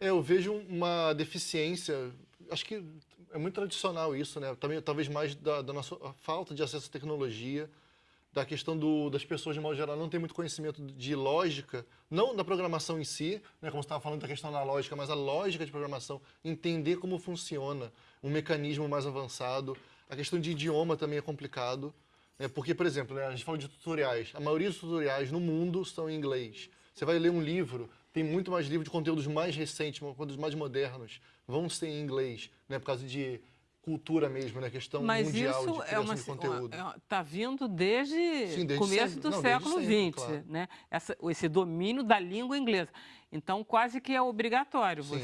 É, eu vejo uma deficiência, acho que é muito tradicional isso, né? Também, talvez mais da, da nossa falta de acesso à tecnologia, da questão do, das pessoas, de modo geral, não ter muito conhecimento de lógica, não da programação em si, né, como você estava falando da questão da lógica, mas a lógica de programação, entender como funciona um mecanismo mais avançado. A questão de idioma também é complicado, né, porque, por exemplo, né, a gente fala de tutoriais, a maioria dos tutoriais no mundo são em inglês. Você vai ler um livro, tem muito mais livro de conteúdos mais recentes, conteúdos mais modernos, vão ser em inglês, né, por causa de cultura mesmo, né? Questão Mas mundial isso de é uma, de conteúdo. Está vindo desde, Sim, desde começo sempre. do Não, século XX, claro. né? Essa, esse domínio da língua inglesa. Então, quase que é obrigatório Sim. você